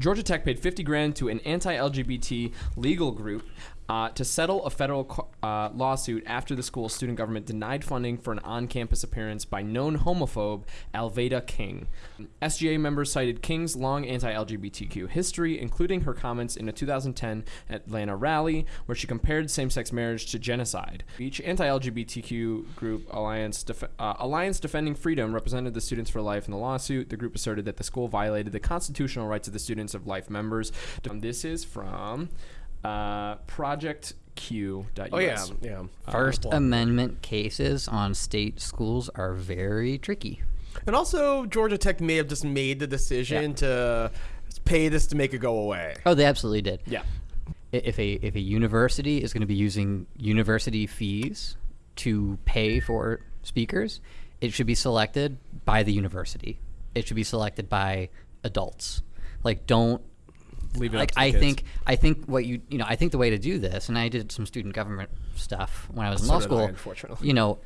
Georgia Tech paid 50 grand to an anti-LGBT legal group uh, to settle a federal uh, lawsuit after the school's student government denied funding for an on-campus appearance by known homophobe Alveda King. SGA members cited King's long anti-LGBTQ history, including her comments in a 2010 Atlanta rally where she compared same-sex marriage to genocide. Each anti-LGBTQ group, Alliance, Def- uh, Alliance Defending Freedom, represented the Students for Life in the lawsuit. The group asserted that the school violated the constitutional rights of the Students of Life members. This is from uh, Project Q. Oh yeah, yeah. First Amendment cases on state schools are very tricky. And also, Georgia Tech may have just made the decision Yeah. to pay this to make it go away. Oh, they absolutely did. Yeah. If a if a university is going to be using university fees to pay for speakers, it should be selected by the university. It should be selected by adults. Like, don't Leave it like I kids. think I think what you you know I think the way to do this, and I did some student government stuff when I was in So law did I, school. unfortunately. You know,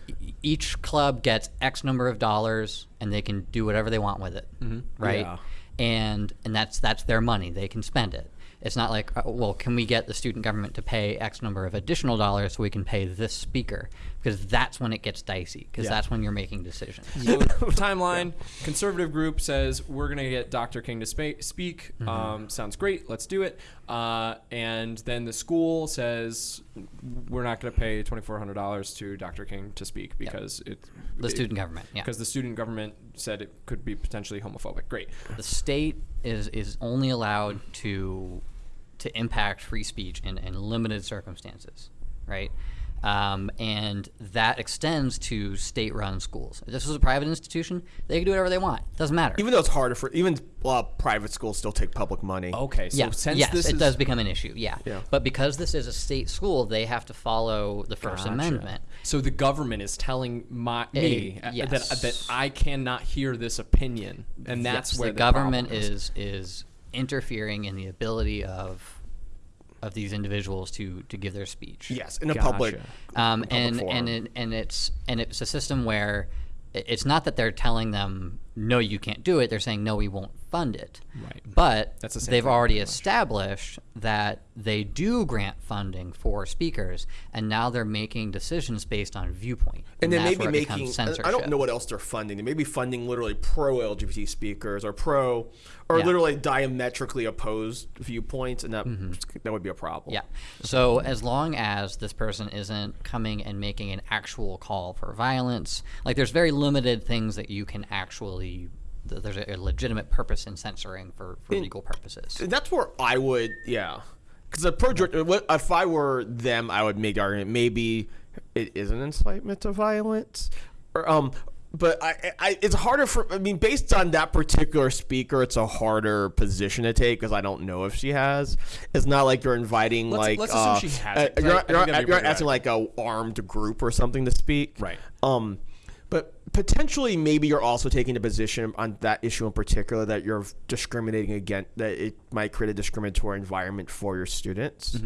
each club gets X number of dollars, and they can do whatever they want with it, mm-hmm. right? Yeah. And and that's that's their money; they can spend it. It's not like, uh, well, can we get the student government to pay X number of additional dollars so we can pay this speaker? Because that's when it gets dicey. Because Yeah. that's when you're making decisions. So, timeline conservative group says we're going to get Dr. King to spa- speak. Um, sounds great. Let's do it. Uh, and then the school says we're not going to pay $2,400 to Dr. King to speak because it The student government, yeah. because the student government said it could be potentially homophobic. Great. the state is is only allowed to to impact free speech in, in limited circumstances, right? Um, and that extends to state-run schools. If this was a private institution, they can do whatever they want. Doesn't matter. Even though it's harder for even uh, private schools still take public money. Okay. So yeah, since yes, this it is does become an issue. Yeah. Yeah. But because this is a state school, they have to follow the First Gotcha. Amendment. So the government is telling my me Eh, uh, yes. that that I cannot hear this opinion, and that's Yes, where the, the, government is is interfering in the ability of of these individuals to to give their speech. Yes, in a Gotcha. public. um, public and forum. and it, and it's and it's a system where it's not that they're telling them no you can't do it they're saying no we won't fund it Right. but That's the they've already established that they do grant funding for speakers and now they're making decisions based on viewpoint and then that's maybe where it becomes making I- I don't know what else they're funding. They may be funding literally pro LGBT speakers or pro or Yeah. literally diametrically opposed viewpoints, and that mm-hmm. that would be a problem. Yeah. So as long as this person isn't coming and making an actual call for violence, like there's very limited things that you can actually. Th- There's a, a legitimate purpose in censoring for, for legal purposes. That's where I would, yeah. Because pro if I were them, I would make the argument maybe it is an incitement to violence, or um. But I, I, it's harder for. I mean, based on that particular speaker, it's a harder position to take because I don't know if she has. It's not like you're inviting Let's- like. let's assume uh, she hasn't, uh, 'cause I- you're I you're that'd not, be you're not pretty asking like a armed group or something to speak. Right. Um, but potentially, maybe you're also taking a position on that issue in particular that you're discriminating against, that it might create a discriminatory environment for your students.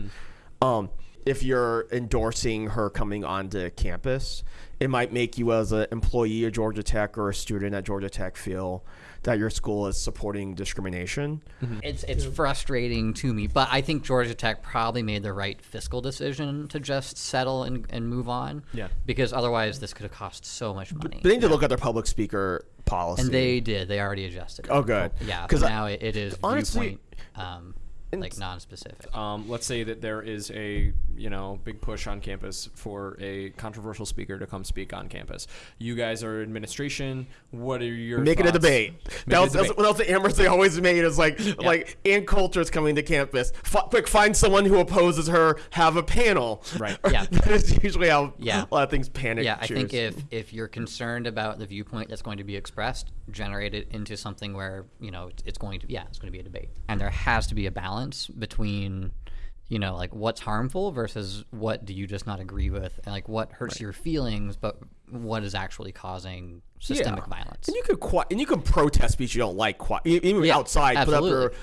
Um, if you're endorsing her coming onto campus, it might make you, as an employee of Georgia Tech or a student at Georgia Tech, feel that your school is supporting discrimination. It's it's frustrating to me, but I think Georgia Tech probably made the right fiscal decision to just settle and, and move on. Yeah. Because otherwise, this could have cost so much money. They need to look at their public speaker policy. and they did. They already adjusted. it. Oh, good. Yeah. Because now it, it is honestly- viewpoint, um, like non-specific. um, let's say that there is a you know big push on campus for a controversial speaker to come speak on campus. You guys are administration. What are your Make it a debate. Make That was, that was what else the Amherst they always made is like like Ann Coulter's coming to campus. F- quick, find someone who opposes her. Have a panel. Right. Yeah. that is usually how Yeah. a lot of things panic. Yeah, I think if if you're concerned about the viewpoint that's going to be expressed, generate it into something where you know it's, it's going to yeah it's going to be a debate, and there has to be a balance between you know like what's harmful versus what do you just not agree with, and like what hurts your feelings, but what is actually causing systemic Yeah. violence. And you could and you can protest speech you don't like even Yeah, outside. Put up your absolutely.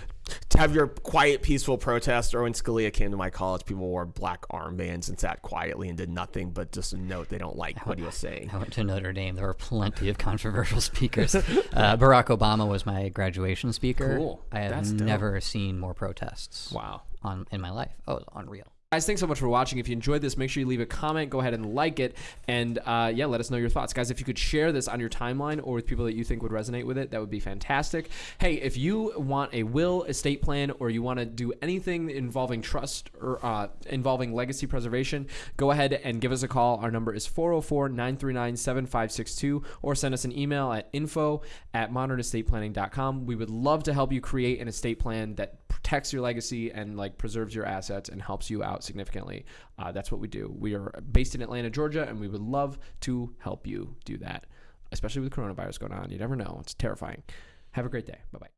To have your quiet, peaceful protest. Or when Scalia came to my college, people wore black armbands and sat quietly and did nothing but just a note they don't like what he was saying. I went to Notre Dame. There were plenty of controversial speakers. Uh, Barack Obama was my graduation speaker. Cool. I have That's dope. never seen more protests Wow. on in my life. Oh, unreal. Guys, thanks so much for watching. If you enjoyed this, make sure you leave a comment. Go ahead and like it. And uh, yeah, let us know your thoughts. Guys, if you could share this on your timeline or with people that you think would resonate with it, that would be fantastic. Hey, if you want a will, estate plan, or you want to do anything involving trust or uh, involving legacy preservation, go ahead and give us a call. Our number is 404 939 7562 or send us an email at info at modernestateplanning.com. We would love to help you create an estate plan that protects your legacy and like preserves your assets and helps you out significantly. Uh, that's what we do. We are based in Atlanta, Georgia, and we would love to help you do that, especially with coronavirus going on. You never know; it's terrifying. Have a great day. Bye bye.